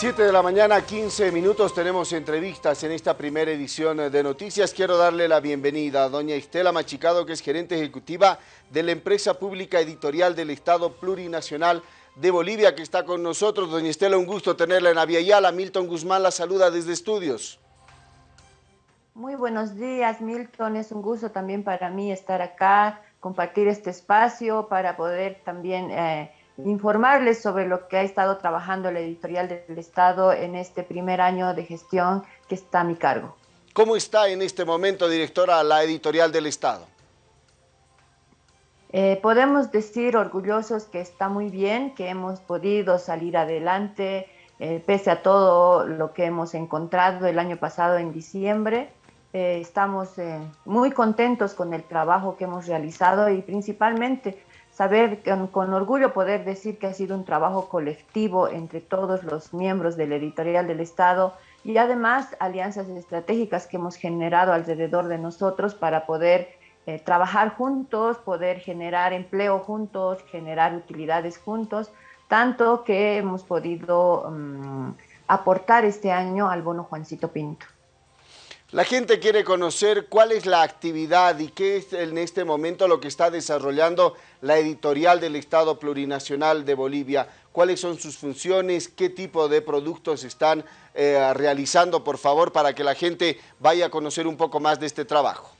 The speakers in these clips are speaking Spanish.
7 de la mañana, 15 minutos, tenemos entrevistas en esta primera edición de Noticias. Quiero darle la bienvenida a doña Estela Machicado, que es gerente ejecutiva de la empresa pública editorial del Estado Plurinacional de Bolivia, que está con nosotros. Doña Estela, un gusto tenerla en Aviala. Milton Guzmán la saluda desde estudios. Muy buenos días, Milton. Es un gusto también para mí estar acá, compartir este espacio para poder también... Eh, informarles sobre lo que ha estado trabajando la editorial del Estado en este primer año de gestión que está a mi cargo. ¿Cómo está en este momento, directora, la editorial del Estado? Eh, podemos decir orgullosos que está muy bien, que hemos podido salir adelante, eh, pese a todo lo que hemos encontrado el año pasado en diciembre. Eh, estamos muy contentos con el trabajo que hemos realizado y principalmente saber con, orgullo poder decir que ha sido un trabajo colectivo entre todos los miembros de la editorial del Estado y además alianzas estratégicas que hemos generado alrededor de nosotros para poder eh, trabajar juntos, poder generar empleo juntos, generar utilidades juntos, tanto que hemos podido mm, aportar este año al bono Juancito Pinto. La gente quiere conocer cuál es la actividad y qué es en este momento lo que está desarrollando la editorial del Estado Plurinacional de Bolivia. ¿Cuáles son sus funciones? ¿Qué tipo de productos están eh, realizando, por favor, para que la gente vaya a conocer un poco más de este trabajo?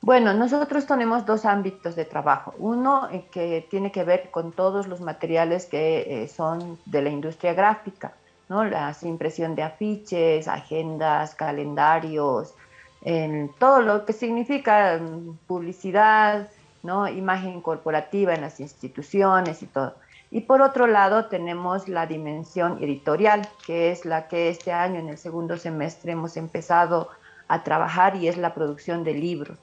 Bueno, nosotros tenemos dos ámbitos de trabajo. Uno eh, que tiene que ver con todos los materiales que eh, son de la industria gráfica ¿no? La impresión de afiches, agendas, calendarios, en todo lo que significa mm, publicidad, ¿no? imagen corporativa en las instituciones y todo. Y por otro lado tenemos la dimensión editorial, que es la que este año en el segundo semestre hemos empezado a trabajar y es la producción de libros.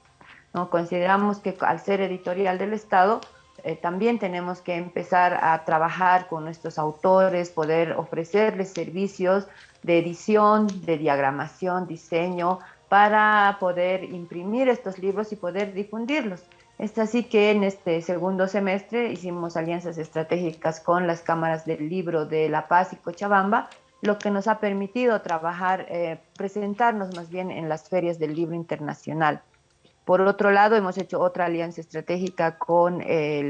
¿no? Consideramos que al ser editorial del Estado, eh, también tenemos que empezar a trabajar con nuestros autores, poder ofrecerles servicios de edición, de diagramación, diseño, para poder imprimir estos libros y poder difundirlos. Es así que en este segundo semestre hicimos alianzas estratégicas con las cámaras del libro de La Paz y Cochabamba, lo que nos ha permitido trabajar, eh, presentarnos más bien en las ferias del libro internacional. Por otro lado, hemos hecho otra alianza estratégica con eh,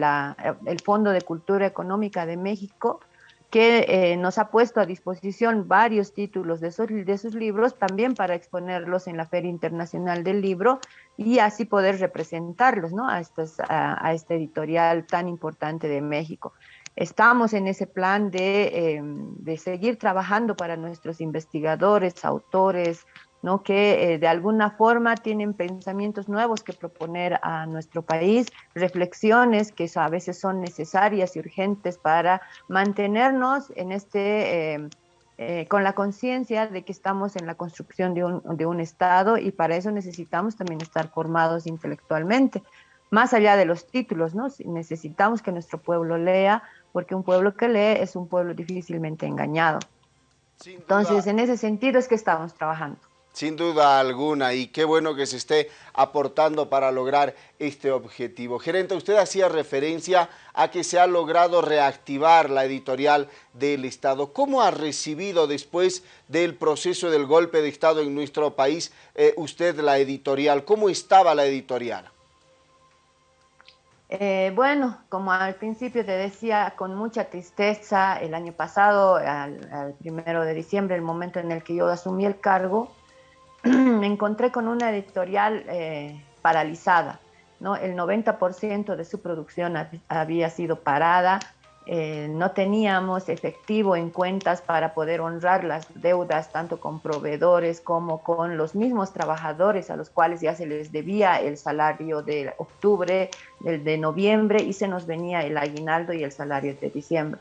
el Fondo de Cultura Económica de México, que eh, nos ha puesto a disposición varios títulos de, sus libros, también para exponerlos en la Feria Internacional del Libro y así poder representarlos a, a, este editorial tan importante de México. Estamos en ese plan de, em, de seguir trabajando para nuestros investigadores, autores, ¿no? que eh, de alguna forma tienen pensamientos nuevos que proponer a nuestro país, reflexiones que a veces son necesarias y urgentes para mantenernos en este, eh, eh, con la conciencia de que estamos en la construcción de un, de un Estado y para eso necesitamos también estar formados intelectualmente. Más allá de los títulos, ¿no? necesitamos que nuestro pueblo lea, porque un pueblo que lee es un pueblo difícilmente engañado. Entonces, en ese sentido es que estamos trabajando. Sin duda alguna, y qué bueno que se esté aportando para lograr este objetivo. Gerente, usted hacía referencia a que se ha logrado reactivar la editorial del Estado. ¿Cómo ha recibido después del proceso del golpe de Estado en nuestro país eh, usted la editorial? ¿Cómo estaba la editorial? Eh, bueno, como al principio te decía, con mucha tristeza, el año pasado, al, al primero de diciembre, el momento en el que yo asumí el cargo, me encontré con una editorial eh, paralizada. El 90% de su producción había sido parada, eh, no teníamos efectivo en cuentas para poder honrar las deudas tanto con proveedores como con los mismos trabajadores a los cuales ya se les debía el salario de octubre, el de noviembre y se nos venía el aguinaldo y el salario de diciembre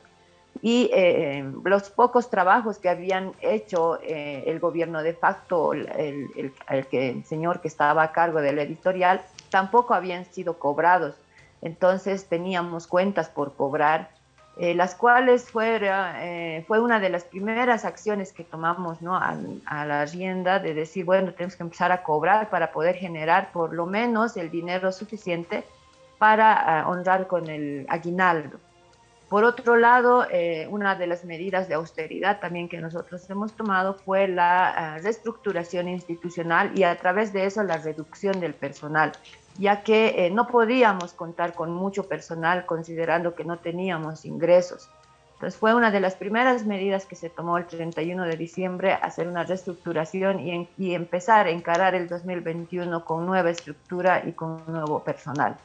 y eh, los pocos trabajos que habían hecho eh, el gobierno de facto, el, que, señor que estaba a cargo de la editorial, tampoco habían sido cobrados. Entonces teníamos cuentas por cobrar, eh, las cuales fue, fue una de las primeras acciones que tomamos ¿no? a, a, la rienda de decir, bueno, tenemos que empezar a cobrar para poder generar por lo menos el dinero suficiente para honrar con el aguinaldo. Por otro lado, eh, una de las medidas de austeridad también que nosotros hemos tomado fue la ah, reestructuración institucional y a través de eso la reducción del personal, ya que eh, no podíamos contar con mucho personal considerando que no teníamos ingresos. Entonces fue una de las primeras medidas que se tomó el 31 de diciembre, hacer una reestructuración y, y empezar a encarar el 2021 con nueva estructura y con nuevo personal.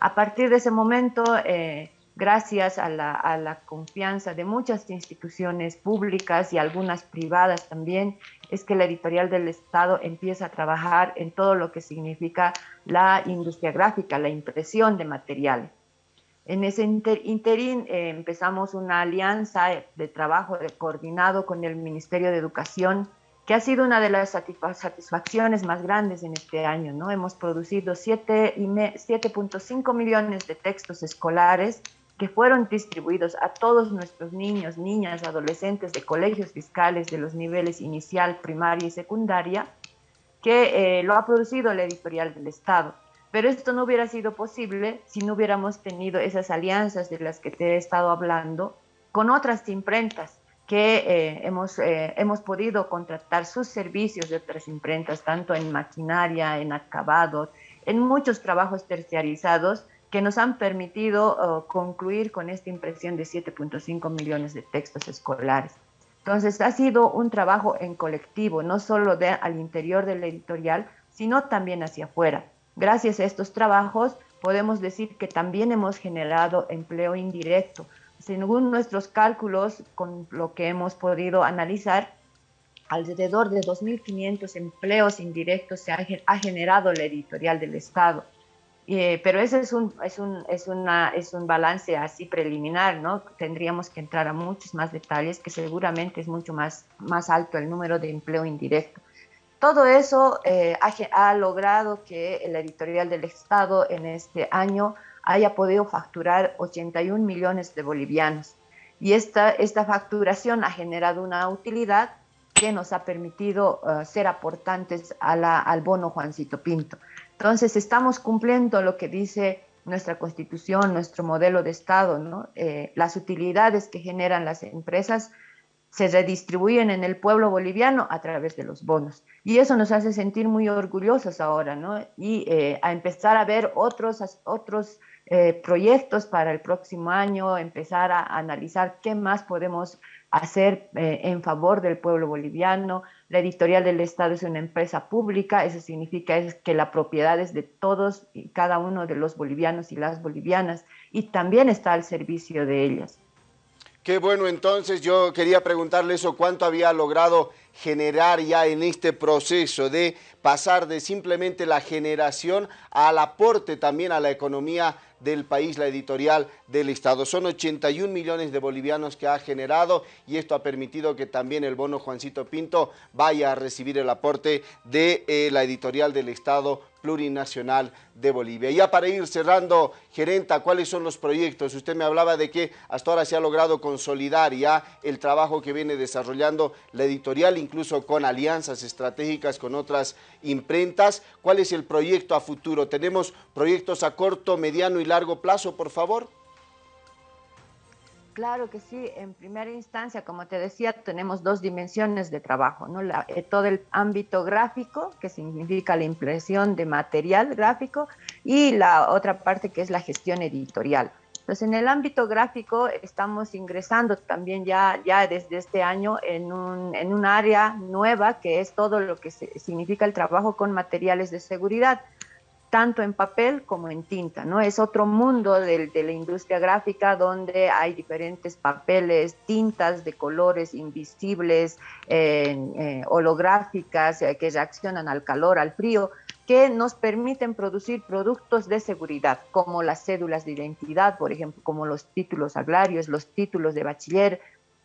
A partir de ese momento, eh, gracias a la, confianza de muchas instituciones públicas y algunas privadas también, es que la editorial del Estado empieza a trabajar en todo lo que significa la industria gráfica, la impresión de materiales. En ese interín eh, empezamos una alianza de trabajo coordinado con el Ministerio de Educación, que ha sido una de las satisfacciones más grandes en este año. ¿no? Hemos producido 7.5 millones de textos escolares que fueron distribuidos a todos nuestros niños, niñas, adolescentes de colegios fiscales de los niveles inicial, primaria y secundaria, que eh, lo ha producido la editorial del Estado. Pero esto no hubiera sido posible si no hubiéramos tenido esas alianzas de las que te he estado hablando con otras imprentas que eh, hemos, eh, hemos podido contratar sus servicios de otras imprentas, tanto en maquinaria, en acabados, en muchos trabajos terciarizados que nos han permitido uh, concluir con esta impresión de 7.5 millones de textos escolares. Entonces, ha sido un trabajo en colectivo, no solo de, al interior de la editorial, sino también hacia afuera. Gracias a estos trabajos, podemos decir que también hemos generado empleo indirecto. Según nuestros cálculos, con lo que hemos podido analizar, alrededor de 2.500 empleos indirectos se ha, ha generado la editorial del Estado. Eh, pero ese es un, es, un, es, una, es un balance así preliminar, ¿no? Tendríamos que entrar a muchos más detalles, que seguramente es mucho más, más alto el número de empleo indirecto. Todo eso eh, ha, ha, logrado que la editorial del Estado en este año haya podido facturar 81 millones de bolivianos. Y esta, esta facturación ha generado una utilidad que nos ha permitido uh, ser aportantes a la, al bono Juancito Pinto. Entonces, estamos cumpliendo lo que dice nuestra constitución, nuestro modelo de Estado. Eh, las utilidades que generan las empresas se redistribuyen en el pueblo boliviano a través de los bonos. Y eso nos hace sentir muy orgullosos ahora. Y eh, a empezar a ver otros, otros eh, proyectos para el próximo año, empezar a analizar qué más podemos hacer eh, en favor del pueblo boliviano. La editorial del Estado es una empresa pública, eso significa es que la propiedad es de todos y cada uno de los bolivianos y las bolivianas y también está al servicio de ellas. Qué bueno, entonces yo quería preguntarle eso, ¿cuánto había logrado generar ya en este proceso de pasar de simplemente la generación al aporte también a la economía del país, la editorial del Estado. Son 81 millones de bolivianos que ha generado y esto ha permitido que también el bono Juancito Pinto vaya a recibir el aporte de eh, la editorial del Estado plurinacional de Bolivia. Ya para ir cerrando, gerenta, ¿cuáles son los proyectos? Usted me hablaba de que hasta ahora se ha logrado consolidar ya el trabajo que viene desarrollando la editorial, incluso con alianzas estratégicas con otras imprentas. ¿Cuál es el proyecto a futuro? ¿Tenemos proyectos a corto, mediano y largo plazo, por favor? Claro que sí. En primera instancia, como te decía, tenemos dos dimensiones de trabajo, ¿no? Eh, todo el ámbito gráfico, que significa la impresión de material gráfico, y la otra parte que es la gestión editorial. Entonces, en el ámbito gráfico estamos ingresando también ya, ya desde este año en un, en un área nueva que es todo lo que significa el trabajo con materiales de seguridad tanto en papel como en tinta, ¿no? Es otro mundo de, la industria gráfica donde hay diferentes papeles, tintas de colores invisibles, eh, holográficas, eh, que reaccionan al calor, al frío, que nos permiten producir productos de seguridad, como las cédulas de identidad, por ejemplo, como los títulos agrarios, los títulos de bachiller,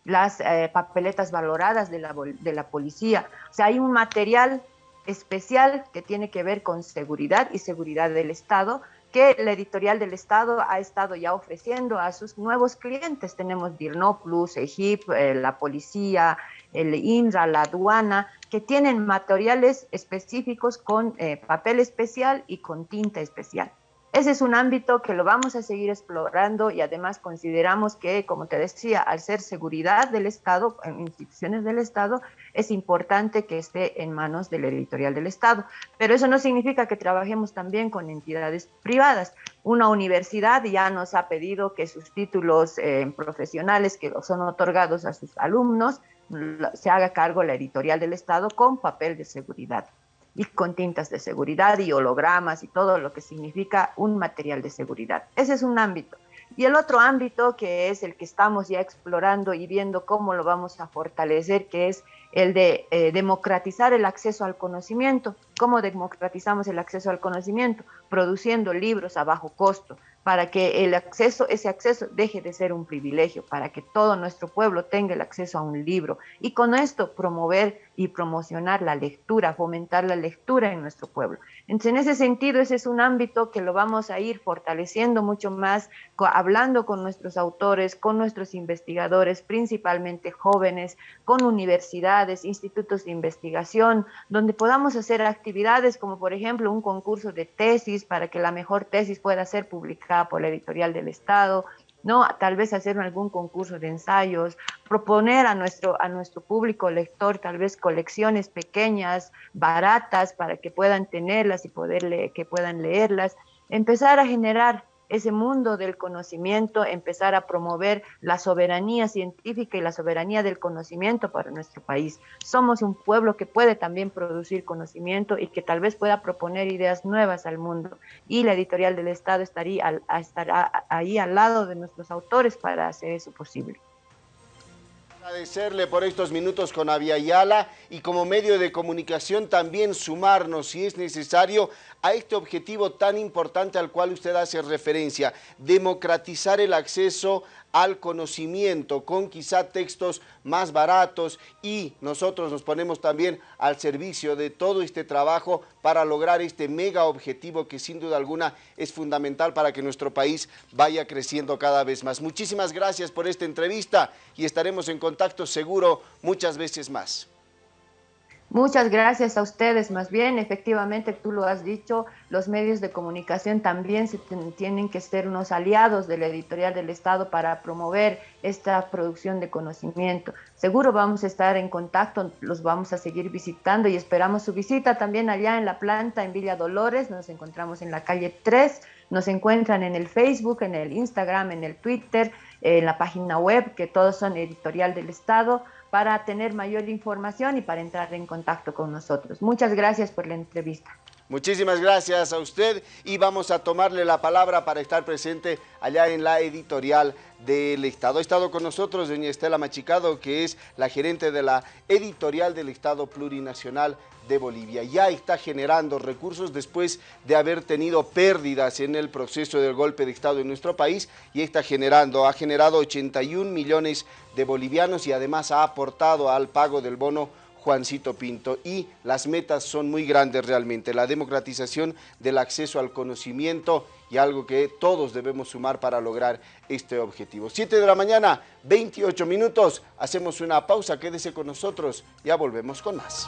las eh, papeletas valoradas de la, de la policía. O sea, hay un material especial que tiene que ver con seguridad y seguridad del Estado, que la editorial del Estado ha estado ya ofreciendo a sus nuevos clientes. Tenemos Dirnoplus, EGIP, eh, la policía, el INRA, la aduana, que tienen materiales específicos con eh, papel especial y con tinta especial. Ese es un ámbito que lo vamos a seguir explorando y además consideramos que, como te decía, al ser seguridad del Estado, en instituciones del Estado, es importante que esté en manos del editorial del Estado. Pero eso no significa que trabajemos también con entidades privadas. Una universidad ya nos ha pedido que sus títulos eh, profesionales que son otorgados a sus alumnos se haga cargo la editorial del Estado con papel de seguridad y con tintas de seguridad y hologramas y todo lo que significa un material de seguridad. Ese es un ámbito. Y el otro ámbito que es el que estamos ya explorando y viendo cómo lo vamos a fortalecer, que es el de eh, democratizar el acceso al conocimiento. ¿Cómo democratizamos el acceso al conocimiento? Produciendo libros a bajo costo, para que el acceso, ese acceso deje de ser un privilegio, para que todo nuestro pueblo tenga el acceso a un libro y con esto promover y promocionar la lectura, fomentar la lectura en nuestro pueblo. Entonces, en ese sentido, ese es un ámbito que lo vamos a ir fortaleciendo mucho más, hablando con nuestros autores, con nuestros investigadores, principalmente jóvenes, con universidades, institutos de investigación, donde podamos hacer actividades como, por ejemplo, un concurso de tesis para que la mejor tesis pueda ser publicada por la editorial del Estado, ¿no? Tal vez hacer algún concurso de ensayos, proponer a nuestro, a nuestro público lector tal vez colecciones pequeñas, baratas, para que puedan tenerlas y poder que puedan leerlas, empezar a generar ese mundo del conocimiento, empezar a promover la soberanía científica y la soberanía del conocimiento para nuestro país. Somos un pueblo que puede también producir conocimiento y que tal vez pueda proponer ideas nuevas al mundo. Y la editorial del Estado estaría, estará ahí al lado de nuestros autores para hacer eso posible. Agradecerle por estos minutos con Aviala y como medio de comunicación también sumarnos, si es necesario, a este objetivo tan importante al cual usted hace referencia, democratizar el acceso al conocimiento con quizá textos más baratos y nosotros nos ponemos también al servicio de todo este trabajo para lograr este mega objetivo que sin duda alguna es fundamental para que nuestro país vaya creciendo cada vez más. Muchísimas gracias por esta entrevista y estaremos en contacto seguro muchas veces más. Muchas gracias a ustedes. Más bien, efectivamente, tú lo has dicho, los medios de comunicación también se tienen que ser unos aliados de la editorial del Estado para promover esta producción de conocimiento. Seguro vamos a estar en contacto, los vamos a seguir visitando y esperamos su visita también allá en la planta en Villa Dolores. Nos encontramos en la calle 3. Nos encuentran en el Facebook, en el Instagram, en el Twitter, en la página web, que todos son editorial del Estado para tener mayor información y para entrar en contacto con nosotros. Muchas gracias por la entrevista. Muchísimas gracias a usted y vamos a tomarle la palabra para estar presente allá en la editorial del Estado. Ha estado con nosotros doña Estela Machicado, que es la gerente de la editorial del Estado Plurinacional de Bolivia. Ya está generando recursos después de haber tenido pérdidas en el proceso del golpe de Estado en nuestro país y está generando, ha generado 81 millones de bolivianos y además ha aportado al pago del bono Juancito Pinto. Y las metas son muy grandes realmente, la democratización del acceso al conocimiento y algo que todos debemos sumar para lograr este objetivo. 7 de la mañana, 28 minutos, hacemos una pausa, quédese con nosotros, ya volvemos con más.